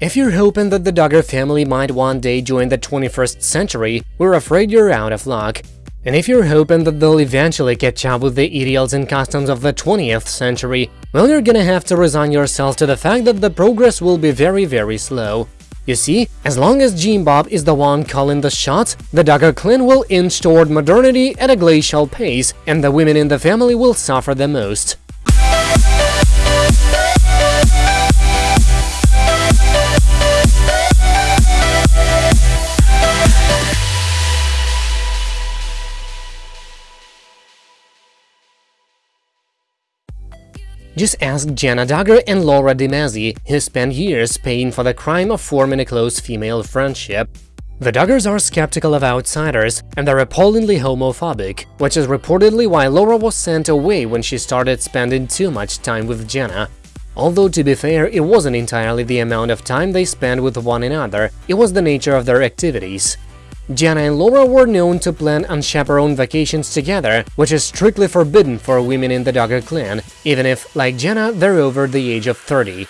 If you're hoping that the Duggar family might one day join the 21st century, we're afraid you're out of luck. And if you're hoping that they'll eventually catch up with the ideals and customs of the 20th century, well, you're gonna have to resign yourself to the fact that the progress will be very, very slow. You see, as long as Jim Bob is the one calling the shots, the Duggar clan will inch toward modernity at a glacial pace, and the women in the family will suffer the most. Just ask Jana Duggar and Laura DeMasi, who spent years paying for the crime of forming a close female friendship. The Duggars are skeptical of outsiders, and they're appallingly homophobic, which is reportedly why Laura was sent away when she started spending too much time with Jana. Although, to be fair, it wasn't entirely the amount of time they spent with one another, it was the nature of their activities. Jana and Laura were known to plan unchaperoned vacations together, which is strictly forbidden for women in the Duggar clan, even if, like Jana, they're over the age of 30.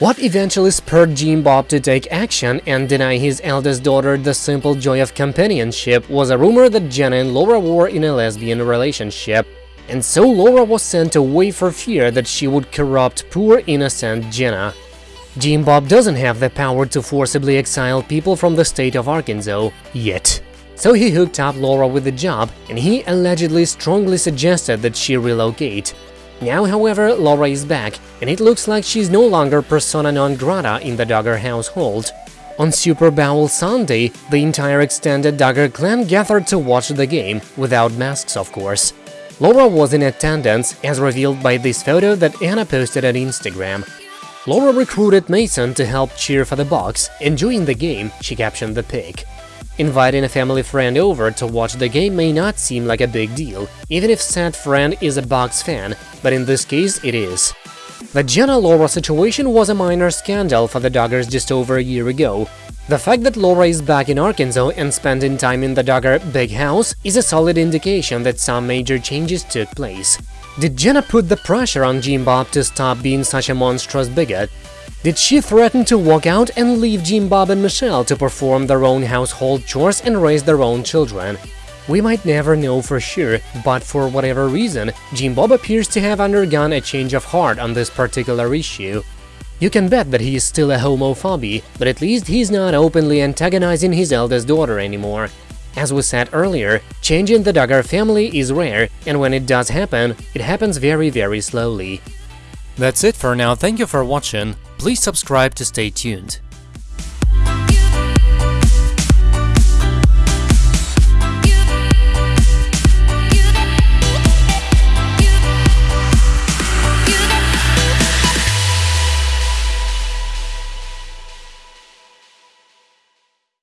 What eventually spurred Jim Bob to take action and deny his eldest daughter the simple joy of companionship was a rumor that Jana and Laura were in a lesbian relationship, and so Laura was sent away for fear that she would corrupt poor innocent Jana. Jim Bob doesn't have the power to forcibly exile people from the state of Arkansas, yet. So he hooked up Laura with a job, and he allegedly strongly suggested that she relocate. Now, however, Laura is back, and it looks like she's no longer persona non grata in the Duggar household. On Super Bowl Sunday, the entire extended Duggar clan gathered to watch the game, without masks of course. Laura was in attendance, as revealed by this photo that Anna posted on Instagram. Laura recruited Mason to help cheer for the Bucs. Enjoying the game, she captioned the pic. Inviting a family friend over to watch the game may not seem like a big deal, even if said friend is a Bucs fan, but in this case it is. The Jana-Laura situation was a minor scandal for the Duggars just over a year ago. The fact that Laura is back in Arkansas and spending time in the Duggar big house is a solid indication that some major changes took place. Did Jana put the pressure on Jim Bob to stop being such a monstrous bigot? Did she threaten to walk out and leave Jim Bob and Michelle to perform their own household chores and raise their own children? We might never know for sure, but for whatever reason, Jim Bob appears to have undergone a change of heart on this particular issue. You can bet that he is still a homophobe, but at least he's not openly antagonizing his eldest daughter anymore. As we said earlier, change in the Duggar family is rare, and when it does happen, it happens very very slowly. That's it for now, thank you for watching, please subscribe to stay tuned.